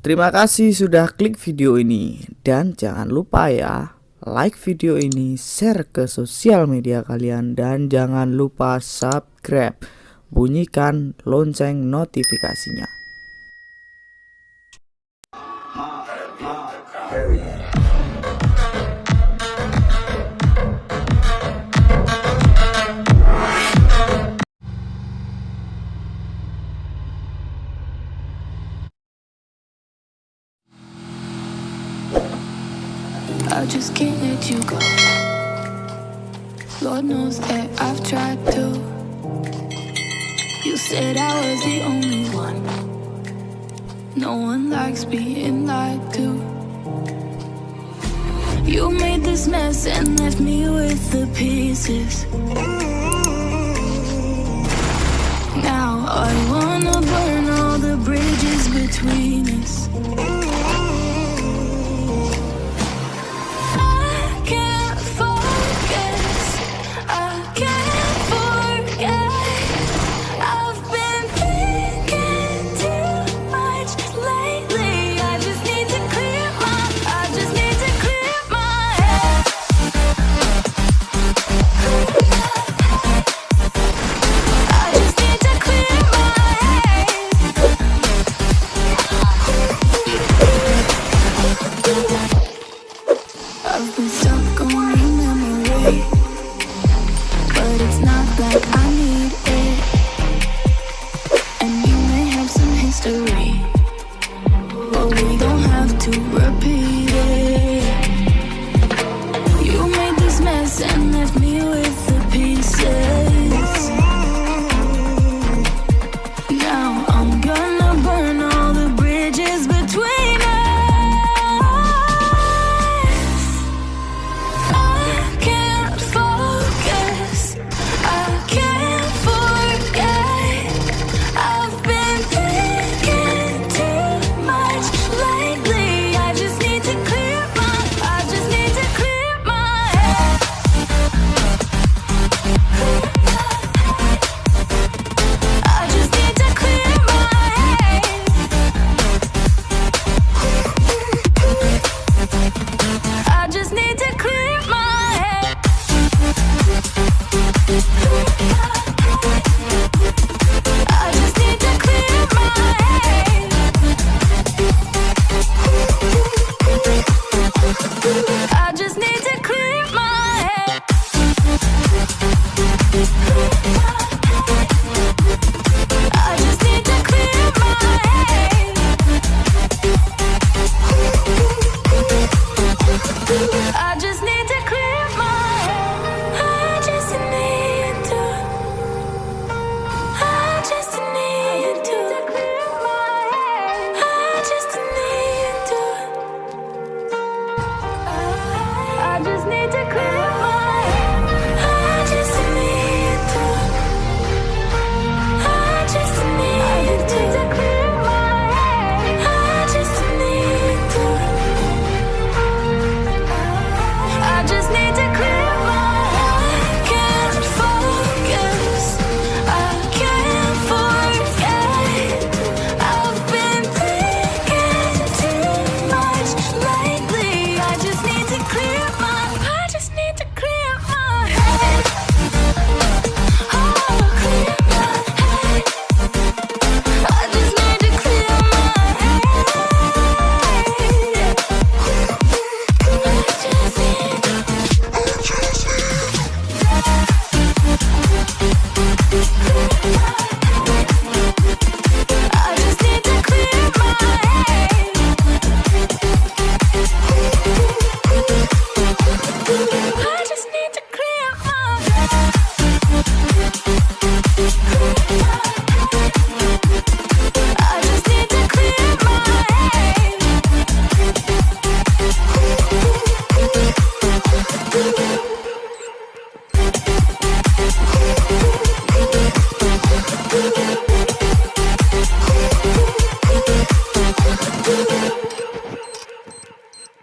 Terima kasih sudah klik video ini dan jangan lupa ya like video ini, share ke sosial media kalian dan jangan lupa subscribe. Bunyikan lonceng notifikasinya. Just can't let you go. Lord knows that I've tried to. You said I was the only one. No one likes being lied to. You made this mess and left me with the pieces. Now I wanna burn all the bridges between us.